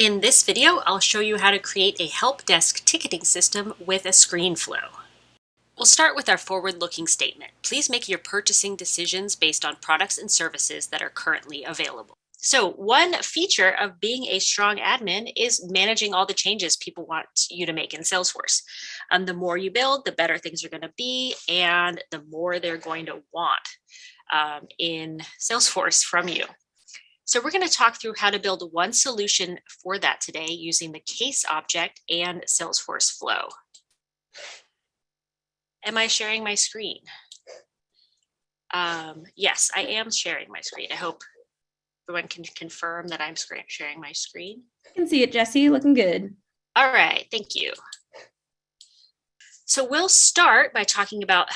In this video, I'll show you how to create a help desk ticketing system with a ScreenFlow. We'll start with our forward-looking statement. Please make your purchasing decisions based on products and services that are currently available. So one feature of being a strong admin is managing all the changes people want you to make in Salesforce. Um, the more you build, the better things are going to be, and the more they're going to want um, in Salesforce from you. So we're going to talk through how to build one solution for that today using the case object and Salesforce Flow. Am I sharing my screen? Um, yes, I am sharing my screen. I hope everyone can confirm that I'm sharing my screen. I can see it, Jesse, looking good. All right, thank you. So we'll start by talking about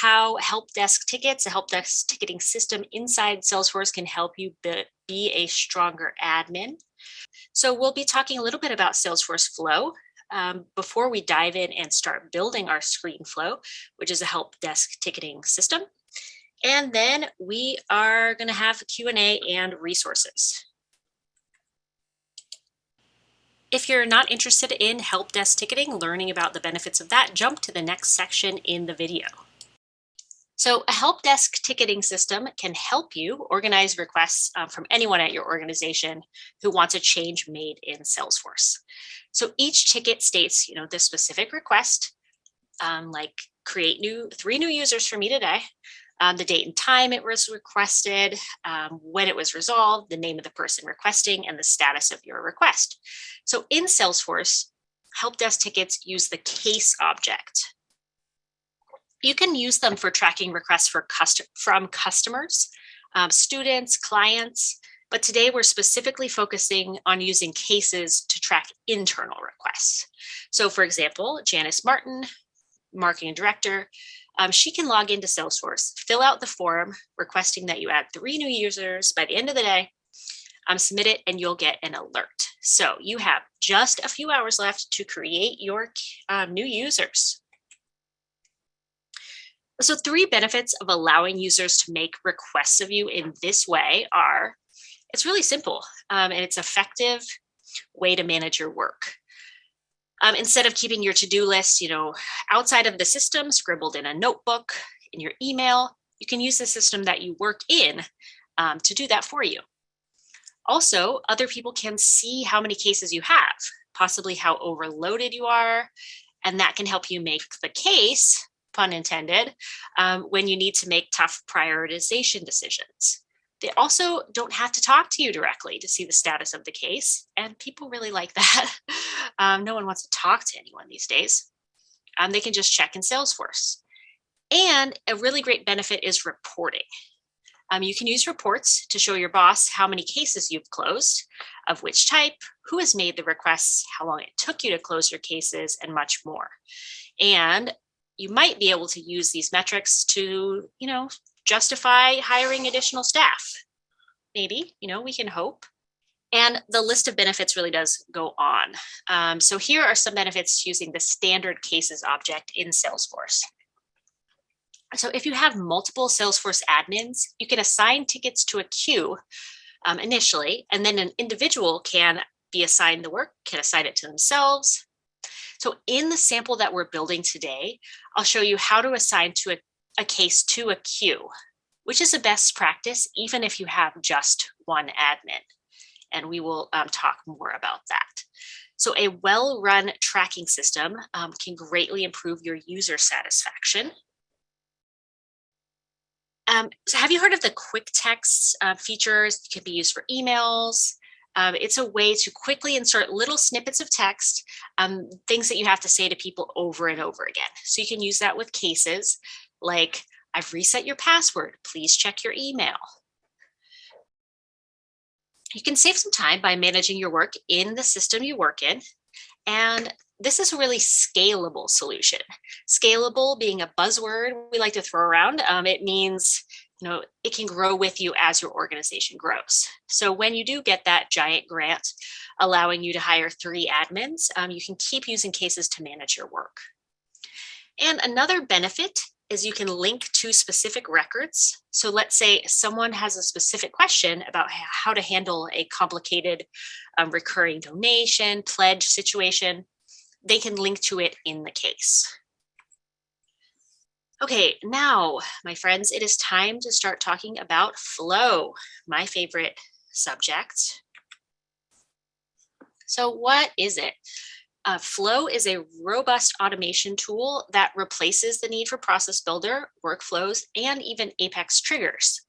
how help desk tickets, a help desk ticketing system inside Salesforce can help you be a stronger admin. So we'll be talking a little bit about Salesforce Flow um, before we dive in and start building our screen flow, which is a help desk ticketing system. And then we are going to have Q&A and resources. If you're not interested in help desk ticketing, learning about the benefits of that, jump to the next section in the video. So a help desk ticketing system can help you organize requests uh, from anyone at your organization who wants a change made in Salesforce. So each ticket states, you know, this specific request, um, like create new three new users for me today, um, the date and time it was requested, um, when it was resolved, the name of the person requesting, and the status of your request. So in Salesforce, help desk tickets use the case object you can use them for tracking requests for custom from customers, um, students, clients, but today we're specifically focusing on using cases to track internal requests. So for example, Janice Martin, marketing director, um, she can log into Salesforce, fill out the form requesting that you add three new users by the end of the day, um, submit it and you'll get an alert. So you have just a few hours left to create your um, new users. So three benefits of allowing users to make requests of you in this way are, it's really simple um, and it's effective way to manage your work. Um, instead of keeping your to-do list, you know, outside of the system, scribbled in a notebook, in your email, you can use the system that you work in um, to do that for you. Also, other people can see how many cases you have, possibly how overloaded you are, and that can help you make the case pun intended, um, when you need to make tough prioritization decisions. They also don't have to talk to you directly to see the status of the case, and people really like that. um, no one wants to talk to anyone these days. Um, they can just check in Salesforce. And a really great benefit is reporting. Um, you can use reports to show your boss how many cases you've closed, of which type, who has made the requests, how long it took you to close your cases, and much more. And you might be able to use these metrics to, you know, justify hiring additional staff. Maybe, you know, we can hope. And the list of benefits really does go on. Um, so here are some benefits using the standard cases object in Salesforce. So if you have multiple Salesforce admins, you can assign tickets to a queue um, initially, and then an individual can be assigned the work, can assign it to themselves, so in the sample that we're building today, I'll show you how to assign to a, a case to a queue, which is a best practice, even if you have just one admin. And we will um, talk more about that. So a well-run tracking system um, can greatly improve your user satisfaction. Um, so have you heard of the quick text uh, features? It can be used for emails, um, it's a way to quickly insert little snippets of text, um, things that you have to say to people over and over again. So you can use that with cases like, I've reset your password, please check your email. You can save some time by managing your work in the system you work in. And this is a really scalable solution. Scalable being a buzzword we like to throw around. Um, it means you know, it can grow with you as your organization grows. So when you do get that giant grant allowing you to hire three admins, um, you can keep using cases to manage your work. And another benefit is you can link to specific records. So let's say someone has a specific question about how to handle a complicated um, recurring donation, pledge situation. They can link to it in the case. Okay, now, my friends, it is time to start talking about flow, my favorite subject. So what is it? Uh, Flow is a robust automation tool that replaces the need for process builder, workflows, and even Apex triggers.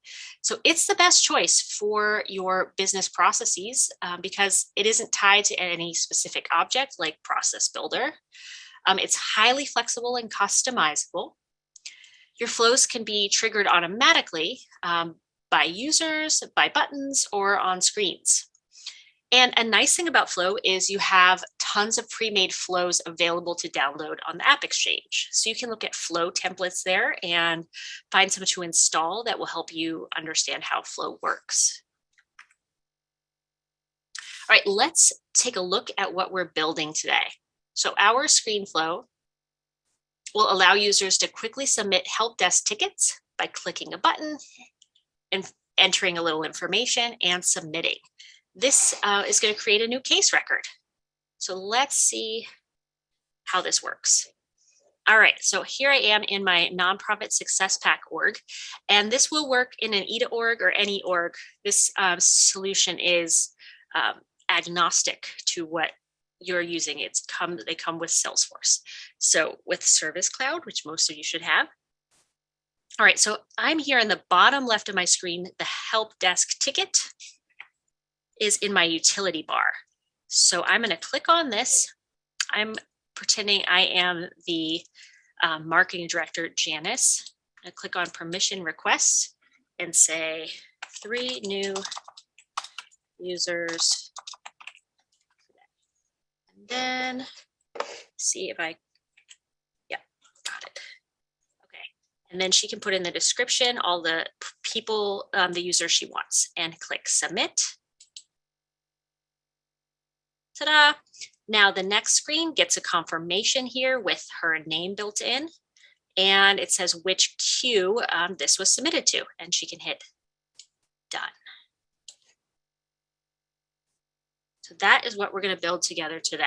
So it's the best choice for your business processes um, because it isn't tied to any specific object like process builder. Um, it's highly flexible and customizable. Your flows can be triggered automatically um, by users, by buttons, or on screens. And a nice thing about Flow is you have tons of pre-made flows available to download on the App Exchange. So you can look at Flow templates there and find some to install that will help you understand how Flow works. All right, let's take a look at what we're building today. So our screen flow will allow users to quickly submit help desk tickets by clicking a button and entering a little information and submitting. This uh, is going to create a new case record. So let's see how this works. All right, so here I am in my nonprofit success pack org, and this will work in an EDA org or any org. This um, solution is um, agnostic to what you're using. It's come, they come with Salesforce. So with Service Cloud, which most of you should have. All right, so I'm here in the bottom left of my screen, the help desk ticket is in my utility bar. So I'm going to click on this. I'm pretending I am the um, marketing director, Janice. I click on permission requests and say three new users. Then see if I, yeah, got it. Okay. And then she can put in the description, all the people, um, the user she wants and click submit. Ta-da! Now the next screen gets a confirmation here with her name built in. And it says which queue um, this was submitted to. And she can hit done. So that is what we're going to build together today.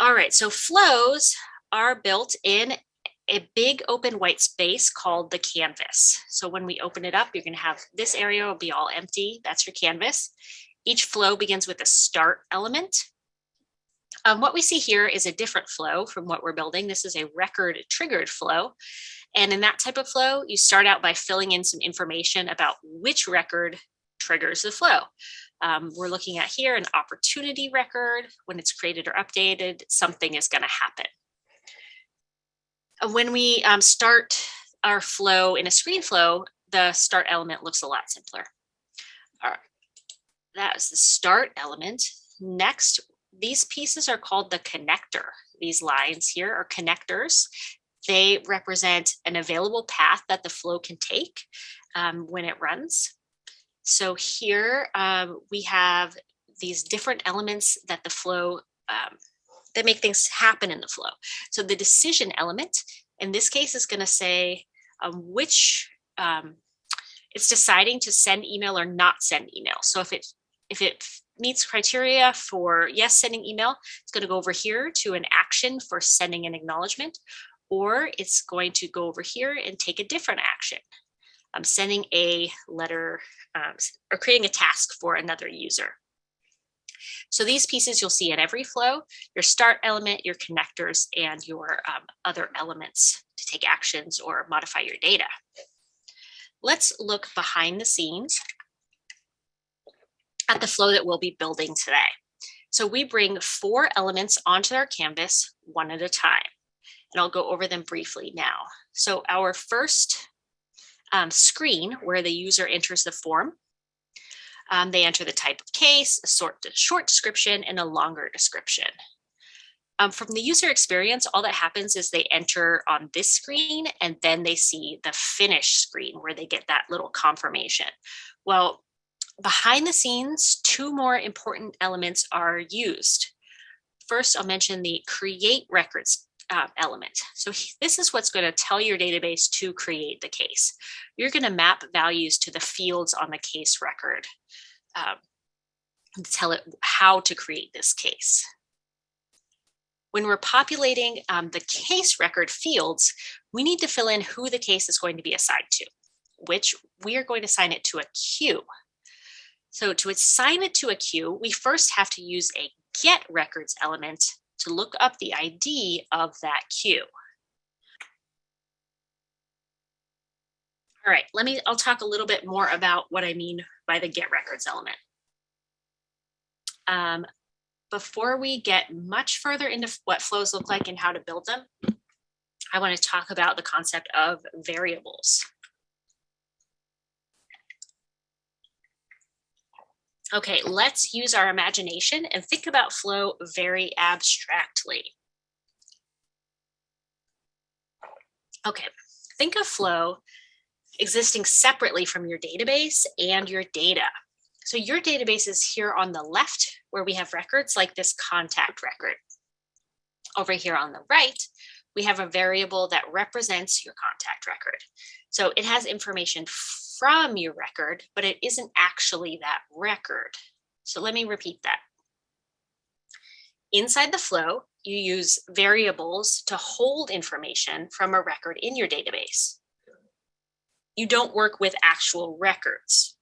All right, so flows are built in a big open white space called the canvas. So when we open it up, you're going to have this area will be all empty. That's your canvas. Each flow begins with a start element. Um, what we see here is a different flow from what we're building. This is a record triggered flow. And in that type of flow, you start out by filling in some information about which record triggers the flow. Um, we're looking at here an opportunity record. When it's created or updated, something is going to happen. when we um, start our flow in a screen flow, the start element looks a lot simpler. All right. That is the start element. Next, these pieces are called the connector. These lines here are connectors. They represent an available path that the flow can take um, when it runs. So here um, we have these different elements that the flow, um, that make things happen in the flow. So the decision element, in this case, is going to say um, which, um, it's deciding to send email or not send email. So if it if it meets criteria for yes, sending email, it's going to go over here to an action for sending an acknowledgement, or it's going to go over here and take a different action. I'm sending a letter um, or creating a task for another user. So these pieces you'll see in every flow, your start element, your connectors, and your um, other elements to take actions or modify your data. Let's look behind the scenes at the flow that we'll be building today. So we bring four elements onto our canvas one at a time, and I'll go over them briefly now. So our first um, screen where the user enters the form, um, they enter the type of case, a short, a short description, and a longer description. Um, from the user experience, all that happens is they enter on this screen and then they see the finish screen where they get that little confirmation. Well, behind the scenes, two more important elements are used. First, I'll mention the create records uh, element. So this is what's going to tell your database to create the case. You're going to map values to the fields on the case record um, tell it how to create this case. When we're populating um, the case record fields, we need to fill in who the case is going to be assigned to, which we are going to assign it to a queue. So to assign it to a queue, we first have to use a get records element to look up the ID of that queue. All right, let me, I'll talk a little bit more about what I mean by the get records element. Um, before we get much further into what flows look like and how to build them, I want to talk about the concept of variables. Okay, let's use our imagination and think about flow very abstractly. Okay, think of flow existing separately from your database and your data. So your database is here on the left where we have records like this contact record. Over here on the right, we have a variable that represents your contact record. So it has information from your record, but it isn't actually that record. So let me repeat that. Inside the flow, you use variables to hold information from a record in your database. You don't work with actual records.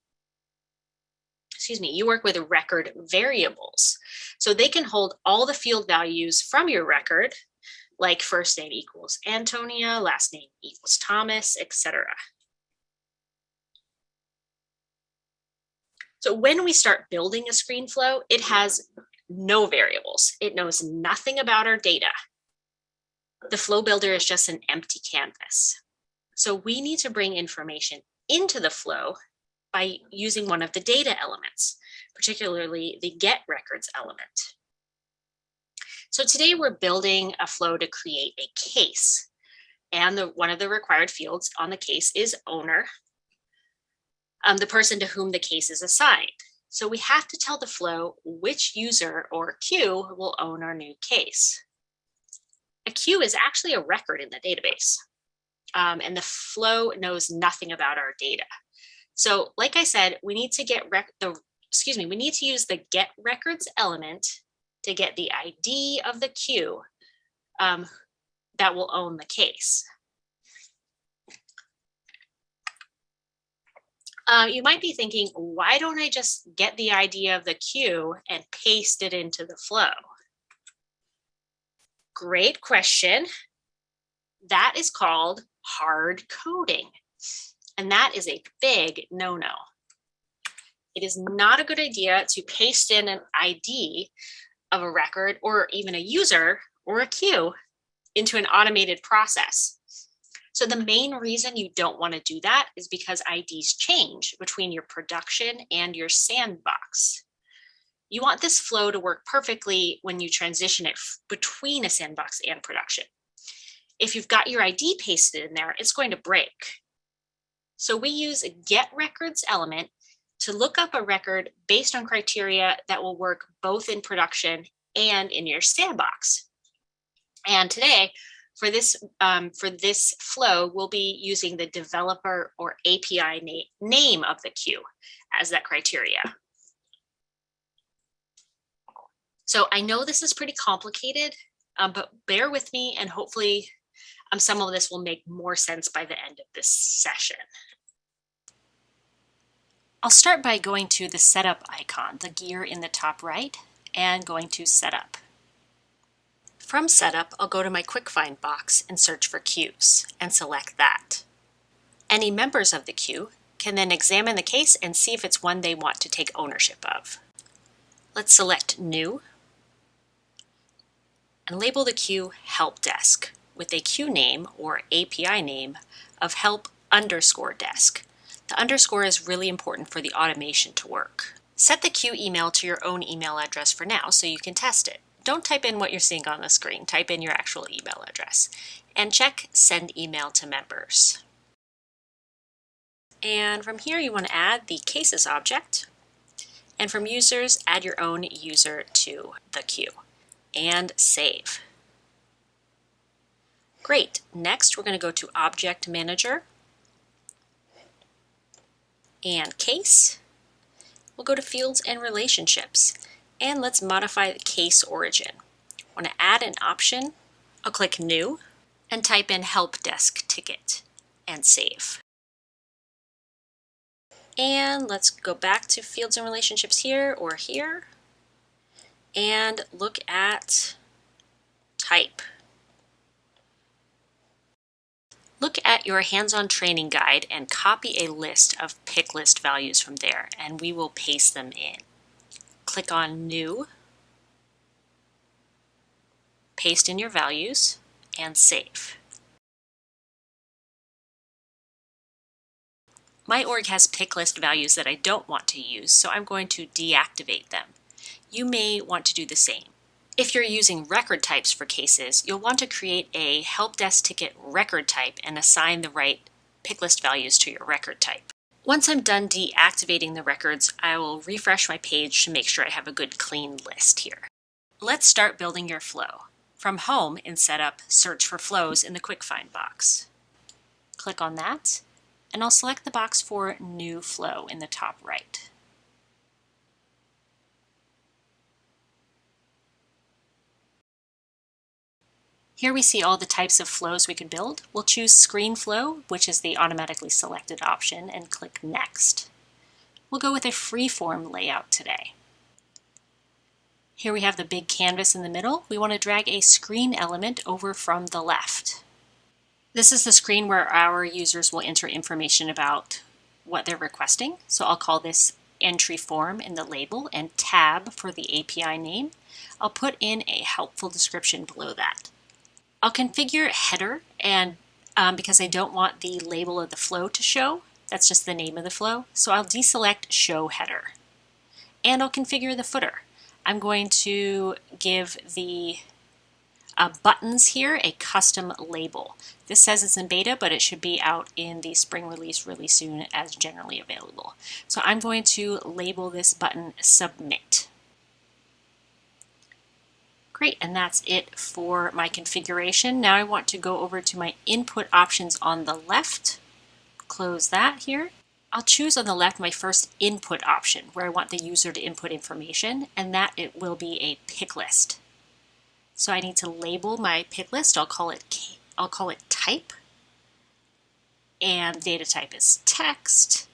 Excuse me, you work with record variables. So they can hold all the field values from your record, like first name equals Antonia, last name equals Thomas, etc. So when we start building a screen flow, it has no variables. It knows nothing about our data. The flow builder is just an empty canvas. So we need to bring information into the flow by using one of the data elements, particularly the get records element. So today we're building a flow to create a case. And the, one of the required fields on the case is owner, um, the person to whom the case is assigned. So we have to tell the flow which user or queue will own our new case. A queue is actually a record in the database. Um, and the flow knows nothing about our data. So like I said, we need to get the, excuse me, we need to use the get records element to get the ID of the queue um, that will own the case. Uh, you might be thinking, why don't I just get the ID of the queue and paste it into the flow? Great question. That is called hard coding. And that is a big no-no. It is not a good idea to paste in an ID of a record or even a user or a queue into an automated process. So the main reason you don't want to do that is because IDs change between your production and your sandbox. You want this flow to work perfectly when you transition it between a sandbox and production. If you've got your ID pasted in there, it's going to break. So we use a get records element to look up a record based on criteria that will work both in production and in your sandbox. And today, for this, um, for this flow, we'll be using the developer or API na name of the queue as that criteria. So I know this is pretty complicated, um, but bear with me and hopefully um, some of this will make more sense by the end of this session. I'll start by going to the setup icon, the gear in the top right, and going to setup. From Setup, I'll go to my Quick Find box and search for queues, and select that. Any members of the queue can then examine the case and see if it's one they want to take ownership of. Let's select New, and label the queue Help Desk with a queue name or API name of help underscore desk. The underscore is really important for the automation to work. Set the queue email to your own email address for now so you can test it don't type in what you're seeing on the screen. Type in your actual email address and check send email to members. And from here, you want to add the cases object. And from users, add your own user to the queue and save. Great. Next, we're going to go to Object Manager and Case. We'll go to Fields and Relationships, and let's modify the case origin. Want to add an option. I'll click New and type in Help Desk Ticket and save. And let's go back to Fields and Relationships here or here and look at Type. Look at your hands-on training guide and copy a list of pick list values from there and we will paste them in. Click on New, paste in your values, and save. My org has pick list values that I don't want to use, so I'm going to deactivate them. You may want to do the same. If you're using record types for cases, you'll want to create a help desk ticket record type and assign the right pick list values to your record type. Once I'm done deactivating the records, I will refresh my page to make sure I have a good clean list here. Let's start building your flow. From Home in Setup, search for flows in the Quick Find box. Click on that, and I'll select the box for New Flow in the top right. Here we see all the types of flows we can build. We'll choose Screen Flow, which is the automatically selected option, and click Next. We'll go with a freeform layout today. Here we have the big canvas in the middle. We want to drag a screen element over from the left. This is the screen where our users will enter information about what they're requesting. So I'll call this entry form in the label and tab for the API name. I'll put in a helpful description below that. I'll configure header and um, because I don't want the label of the flow to show, that's just the name of the flow. So I'll deselect show header and I'll configure the footer. I'm going to give the uh, buttons here a custom label. This says it's in beta, but it should be out in the spring release really soon as generally available. So I'm going to label this button submit. Great, and that's it for my configuration. Now I want to go over to my input options on the left. Close that here. I'll choose on the left my first input option where I want the user to input information and that it will be a pick list. So I need to label my pick list. I'll call it I'll call it type and data type is text.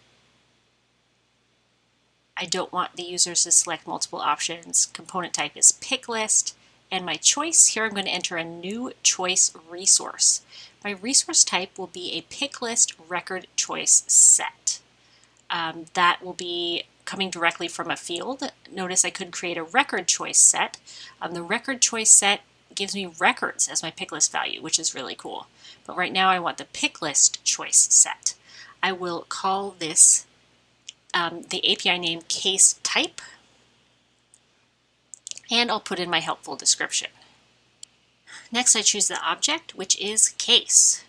I don't want the users to select multiple options. Component type is pick list and my choice, here I'm going to enter a new choice resource. My resource type will be a pick list record choice set. Um, that will be coming directly from a field. Notice I could create a record choice set. Um, the record choice set gives me records as my pick list value, which is really cool. But right now I want the pick list choice set. I will call this um, the API name case type and I'll put in my helpful description. Next, I choose the object, which is case.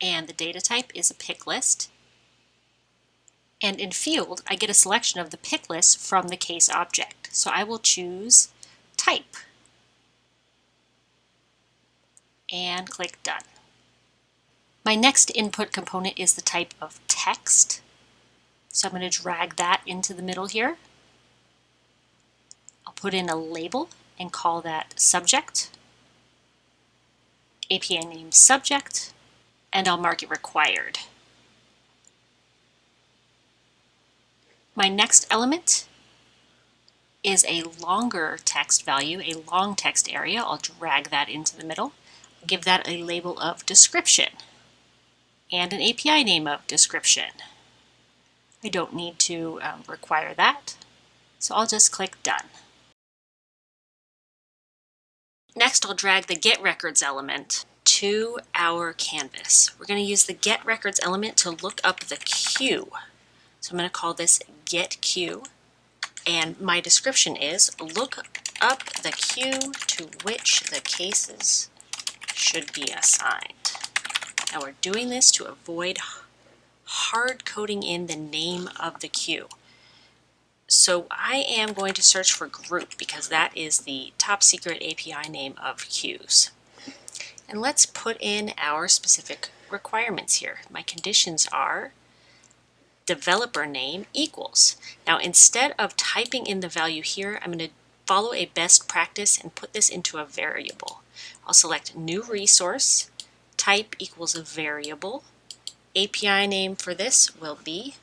And the data type is a pick list. And in field, I get a selection of the pick list from the case object. So I will choose type and click done. My next input component is the type of text. So I'm going to drag that into the middle here put in a label and call that subject, API name subject, and I'll mark it required. My next element is a longer text value, a long text area. I'll drag that into the middle. Give that a label of description and an API name of description. I don't need to um, require that, so I'll just click Done. Next, I'll drag the Get Records element to our canvas. We're going to use the Get Records element to look up the queue. So I'm going to call this Get Queue. And my description is look up the queue to which the cases should be assigned. Now we're doing this to avoid hard coding in the name of the queue. So I am going to search for group because that is the top secret API name of queues. And let's put in our specific requirements here. My conditions are developer name equals. Now instead of typing in the value here, I'm going to follow a best practice and put this into a variable. I'll select new resource, type equals a variable. API name for this will be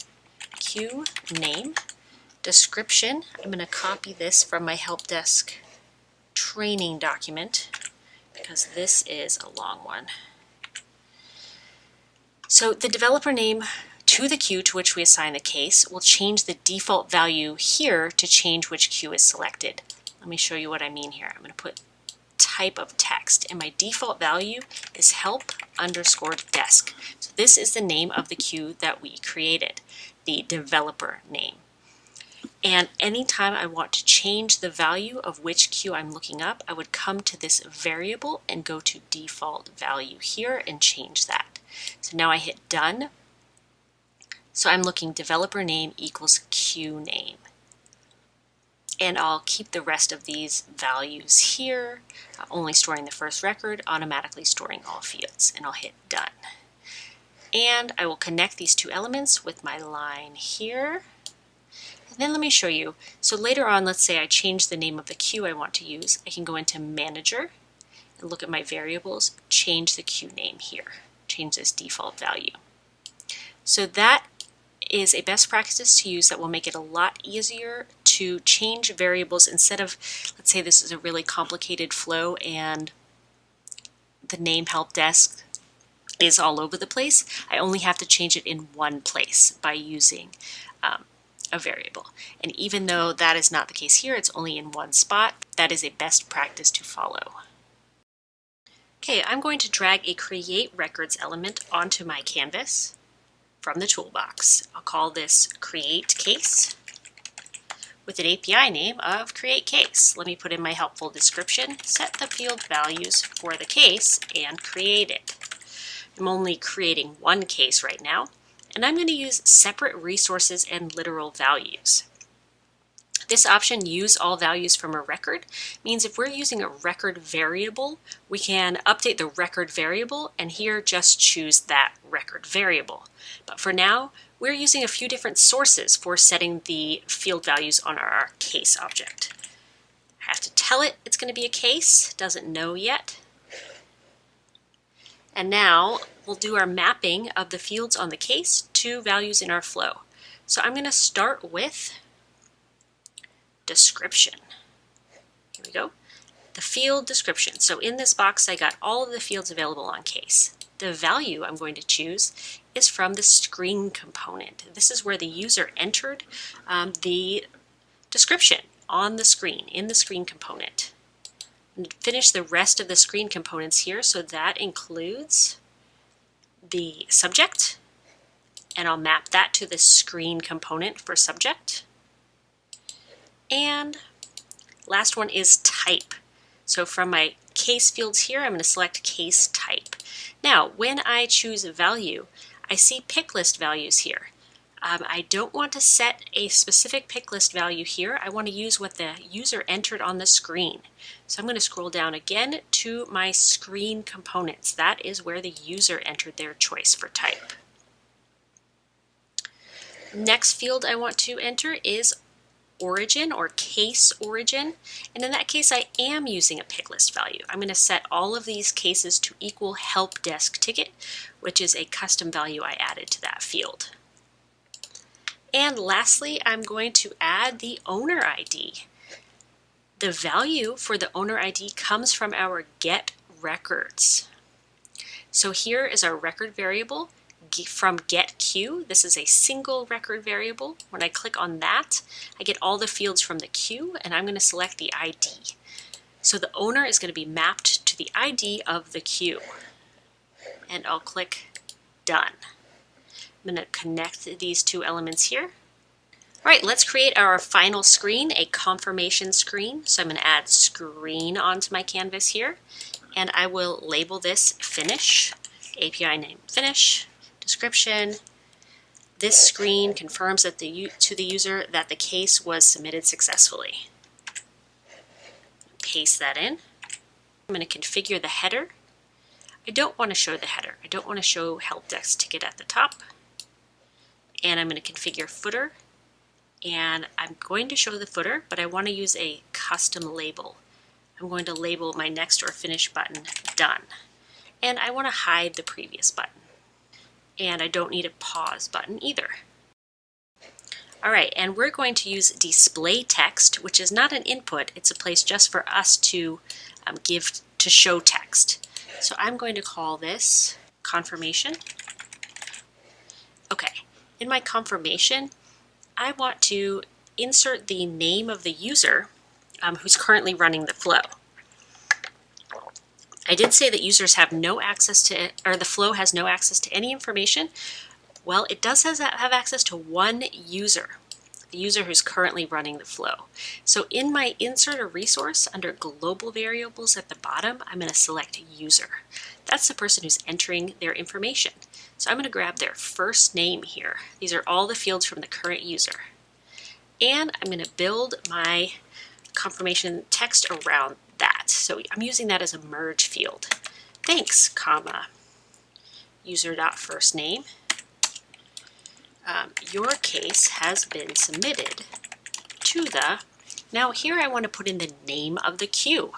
queue name. Description, I'm going to copy this from my help desk training document because this is a long one. So the developer name to the queue to which we assign the case will change the default value here to change which queue is selected. Let me show you what I mean here. I'm going to put type of text and my default value is help underscore desk. So this is the name of the queue that we created, the developer name. And anytime I want to change the value of which queue I'm looking up, I would come to this variable and go to default value here and change that. So now I hit done. So I'm looking developer name equals queue name. And I'll keep the rest of these values here, uh, only storing the first record, automatically storing all fields, and I'll hit done. And I will connect these two elements with my line here. Then let me show you. So later on, let's say I change the name of the queue I want to use. I can go into Manager and look at my variables, change the queue name here, change this default value. So that is a best practice to use that will make it a lot easier to change variables instead of, let's say this is a really complicated flow and the name help desk is all over the place. I only have to change it in one place by using um, a variable. And even though that is not the case here, it's only in one spot, that is a best practice to follow. Okay, I'm going to drag a create records element onto my canvas from the toolbox. I'll call this create case with an API name of create case. Let me put in my helpful description, set the field values for the case, and create it. I'm only creating one case right now, and I'm going to use separate resources and literal values. This option, use all values from a record, means if we're using a record variable, we can update the record variable and here just choose that record variable. But for now, we're using a few different sources for setting the field values on our case object. I have to tell it it's going to be a case, doesn't know yet. And now we'll do our mapping of the fields on the case to values in our flow. So I'm going to start with description. Here we go. The field description. So in this box, I got all of the fields available on case. The value I'm going to choose is from the screen component. This is where the user entered um, the description on the screen, in the screen component. And finish the rest of the screen components here, so that includes the subject, and I'll map that to the screen component for subject. And last one is type. So from my case fields here, I'm going to select case type. Now, when I choose a value, I see pick list values here. Um, I don't want to set a specific pick list value here. I want to use what the user entered on the screen. So I'm going to scroll down again to my screen components. That is where the user entered their choice for type. Next field I want to enter is origin or case origin. And in that case, I am using a pick list value. I'm going to set all of these cases to equal help desk ticket, which is a custom value I added to that field. And lastly, I'm going to add the owner ID. The value for the owner ID comes from our get records. So here is our record variable from get queue. This is a single record variable. When I click on that, I get all the fields from the queue and I'm going to select the ID. So the owner is going to be mapped to the ID of the queue. And I'll click done. I'm going to connect these two elements here. All right, let's create our final screen, a confirmation screen. So I'm going to add screen onto my canvas here, and I will label this finish, API name finish, description, This screen confirms that the, to the user that the case was submitted successfully. Paste that in. I'm going to configure the header. I don't want to show the header. I don't want to show help desk ticket at the top. And I'm going to configure footer. And I'm going to show the footer, but I want to use a custom label. I'm going to label my next or finish button done. And I want to hide the previous button. And I don't need a pause button either. All right, and we're going to use display text, which is not an input. It's a place just for us to um, give to show text. So I'm going to call this confirmation. Okay, in my confirmation, I want to insert the name of the user um, who's currently running the flow. I did say that users have no access to, or the flow has no access to any information. Well, it does have access to one user, the user who's currently running the flow. So in my insert a resource under global variables at the bottom, I'm going to select user. That's the person who's entering their information. So I'm going to grab their first name here. These are all the fields from the current user. And I'm going to build my confirmation text around that. So I'm using that as a merge field. Thanks, comma, user dot first name. Um, your case has been submitted to the, now here I want to put in the name of the queue.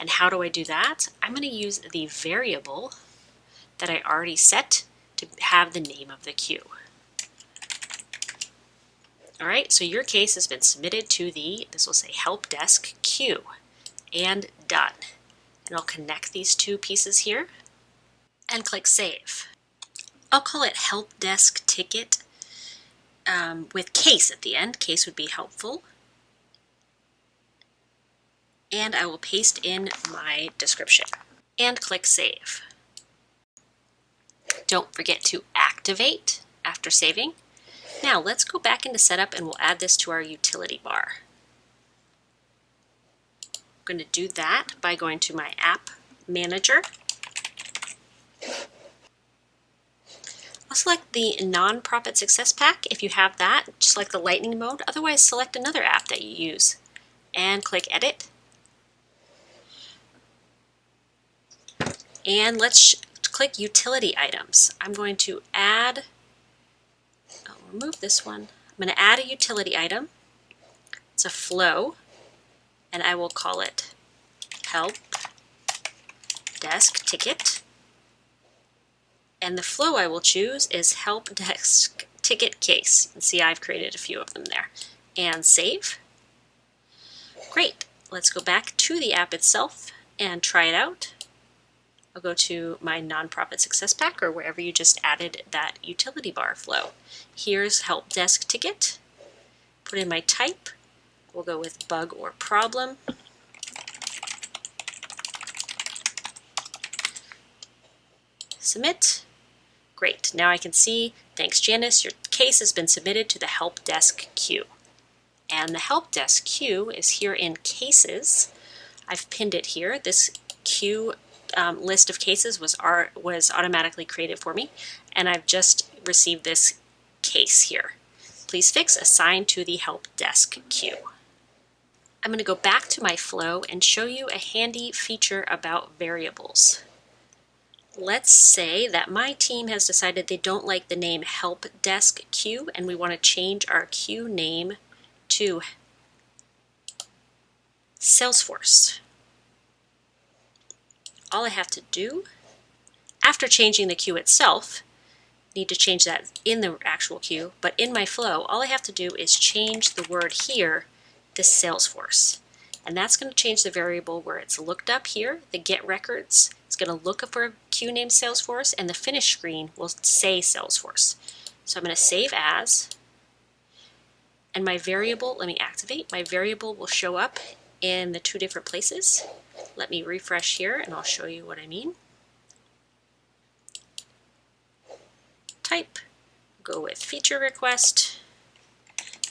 And how do I do that? I'm going to use the variable that I already set to have the name of the queue. All right, so your case has been submitted to the, this will say help desk queue and done. And I'll connect these two pieces here and click save. I'll call it help desk ticket um, with case at the end. Case would be helpful. And I will paste in my description and click save. Don't forget to activate after saving. Now let's go back into setup and we'll add this to our utility bar. I'm going to do that by going to my app manager. I'll select the Nonprofit Success Pack if you have that, just like the lightning mode. Otherwise, select another app that you use and click Edit. And let's click Utility Items. I'm going to add oh, I'll remove this one. I'm going to add a utility item. It's a flow, and I will call it help desk ticket. And the flow I will choose is help desk ticket case. Can see I've created a few of them there. And save. Great. Let's go back to the app itself and try it out. I'll go to my nonprofit success pack or wherever you just added that utility bar flow. Here's help desk ticket. Put in my type. We'll go with bug or problem. Submit. Great. Now I can see, thanks Janice, your case has been submitted to the help desk queue. And the help desk queue is here in cases. I've pinned it here. This queue um, list of cases was, are, was automatically created for me, and I've just received this case here. Please fix assign to the help desk queue. I'm going to go back to my flow and show you a handy feature about variables. Let's say that my team has decided they don't like the name help desk queue and we want to change our queue name to Salesforce all I have to do after changing the queue itself, need to change that in the actual queue, but in my flow, all I have to do is change the word here to Salesforce. And that's going to change the variable where it's looked up here, the get records. It's going to look up for a queue named Salesforce, and the finish screen will say Salesforce. So I'm going to save as, and my variable, let me activate, my variable will show up in the two different places. Let me refresh here and I'll show you what I mean. Type, go with feature request,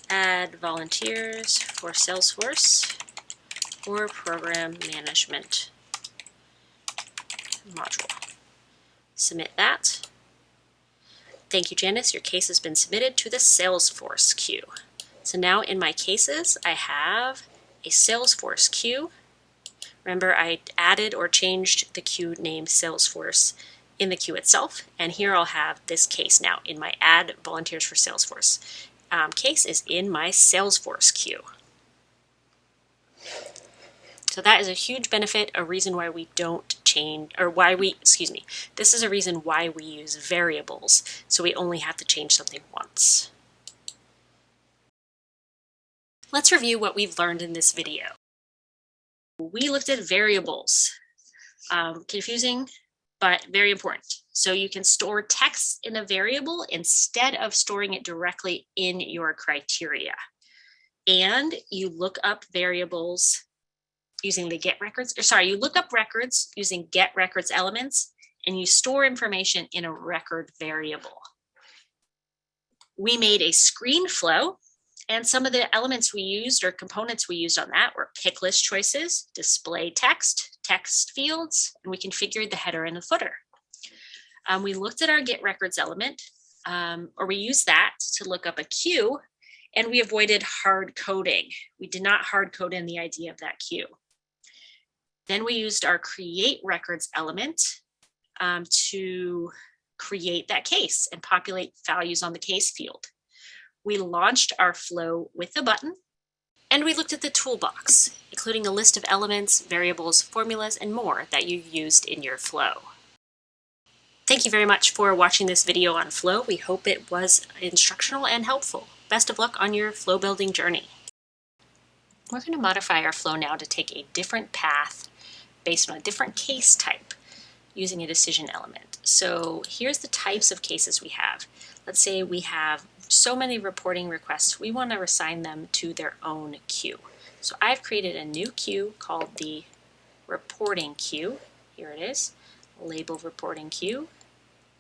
add volunteers for Salesforce or program management module. Submit that. Thank you, Janice. Your case has been submitted to the Salesforce queue. So now in my cases, I have a Salesforce queue. Remember, I added or changed the queue name Salesforce in the queue itself. And here I'll have this case now in my add volunteers for Salesforce. Um, case is in my Salesforce queue. So that is a huge benefit, a reason why we don't change, or why we, excuse me, this is a reason why we use variables. So we only have to change something once. Let's review what we've learned in this video. We looked at variables. Um, confusing, but very important. So you can store text in a variable instead of storing it directly in your criteria. And you look up variables using the get records, or sorry, you look up records using get records elements and you store information in a record variable. We made a screen flow and some of the elements we used or components we used on that were pick list choices, display text, text fields, and we configured the header and the footer. Um, we looked at our get records element, um, or we used that to look up a queue, and we avoided hard coding. We did not hard code in the idea of that queue. Then we used our create records element um, to create that case and populate values on the case field. We launched our flow with a button and we looked at the toolbox, including a list of elements, variables, formulas, and more that you used in your flow. Thank you very much for watching this video on flow. We hope it was instructional and helpful. Best of luck on your flow building journey. We're going to modify our flow now to take a different path based on a different case type using a decision element. So here's the types of cases we have. Let's say we have so many reporting requests, we want to assign them to their own queue. So I've created a new queue called the reporting queue. Here it is, label reporting queue.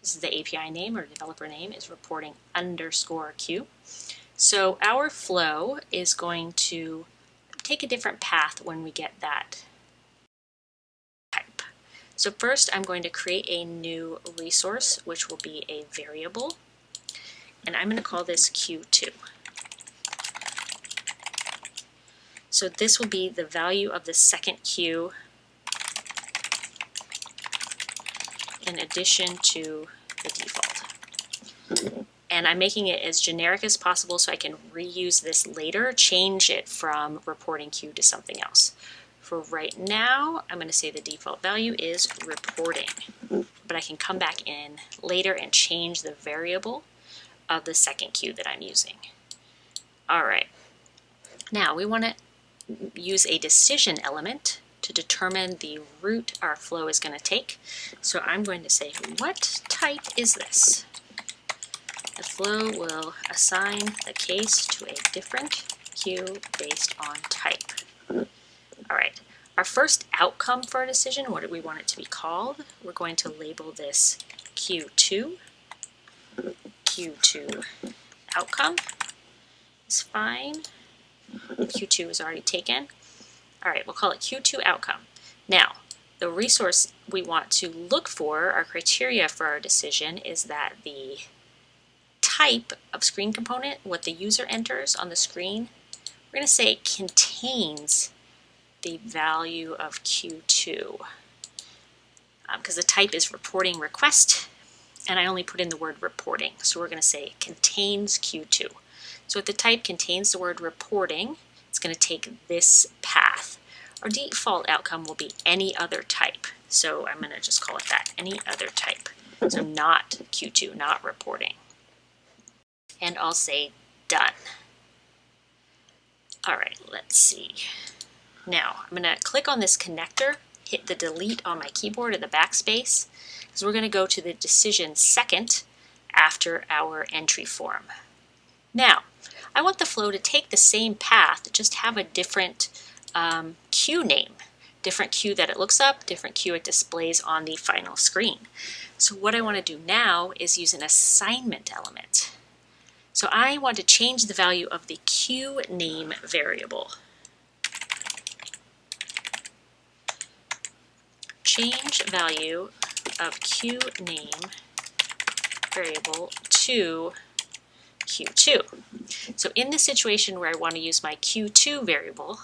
This is the API name or developer name is reporting underscore queue. So our flow is going to take a different path when we get that type. So first I'm going to create a new resource, which will be a variable and I'm going to call this Q2. So this will be the value of the second Q in addition to the default. And I'm making it as generic as possible so I can reuse this later, change it from reporting Q to something else. For right now, I'm going to say the default value is reporting, but I can come back in later and change the variable of the second queue that I'm using. All right, now we want to use a decision element to determine the route our flow is going to take. So I'm going to say, what type is this? The flow will assign the case to a different queue based on type. All right, our first outcome for a decision, what do we want it to be called? We're going to label this Q2 Q2 outcome is fine. Q2 is already taken. All right, we'll call it Q2 outcome. Now, the resource we want to look for, our criteria for our decision, is that the type of screen component, what the user enters on the screen, we're going to say contains the value of Q2 because um, the type is reporting request and I only put in the word reporting. So we're going to say contains Q2. So if the type contains the word reporting, it's going to take this path. Our default outcome will be any other type. So I'm going to just call it that, any other type. So not Q2, not reporting. And I'll say done. All right, let's see. Now I'm going to click on this connector, hit the delete on my keyboard or the backspace, because we're going to go to the decision second after our entry form. Now, I want the flow to take the same path, just have a different um, queue name, different queue that it looks up, different queue it displays on the final screen. So what I want to do now is use an assignment element. So I want to change the value of the queue name variable. Change value of Q name variable to Q2. So in the situation where I want to use my Q2 variable,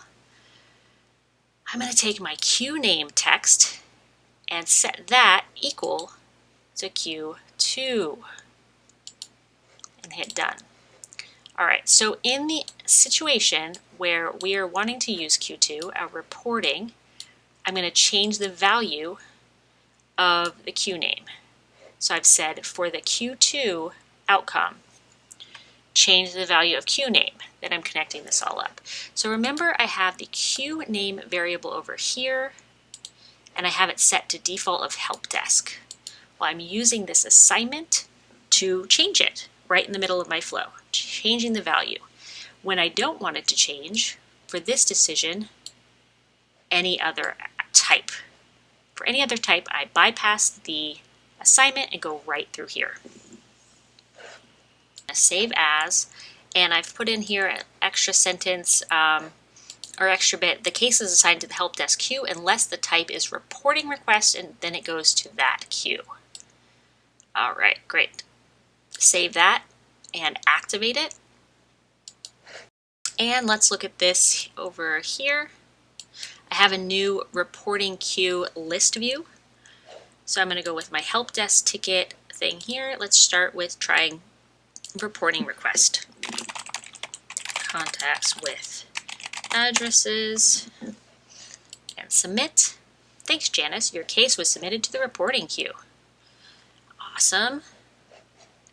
I'm going to take my Q name text and set that equal to Q2 and hit done. All right, so in the situation where we are wanting to use Q2, our reporting, I'm going to change the value of the Q name. So I've said for the Q2 outcome, change the value of Q name. Then I'm connecting this all up. So remember I have the Q name variable over here, and I have it set to default of help desk. Well, I'm using this assignment to change it right in the middle of my flow, changing the value. When I don't want it to change, for this decision, any other type. For any other type, I bypass the assignment and go right through here. Save as, and I've put in here an extra sentence um, or extra bit. The case is assigned to the help desk queue unless the type is reporting request and then it goes to that queue. All right, great. Save that and activate it. And let's look at this over here. I have a new reporting queue list view. So I'm going to go with my help desk ticket thing here. Let's start with trying reporting request. Contacts with addresses and submit. Thanks, Janice. Your case was submitted to the reporting queue. Awesome.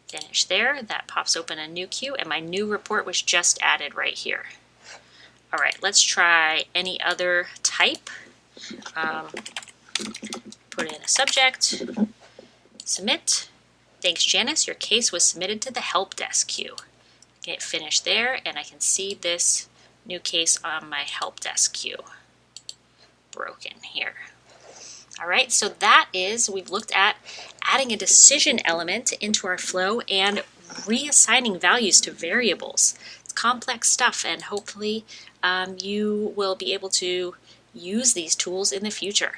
Finish there. That pops open a new queue and my new report was just added right here. All right, let's try any other type. Um, put in a subject, submit. Thanks, Janice. Your case was submitted to the help desk queue. Get finished there, and I can see this new case on my help desk queue. Broken here. All right, so that is, we've looked at adding a decision element into our flow and reassigning values to variables. It's complex stuff, and hopefully um, you will be able to use these tools in the future.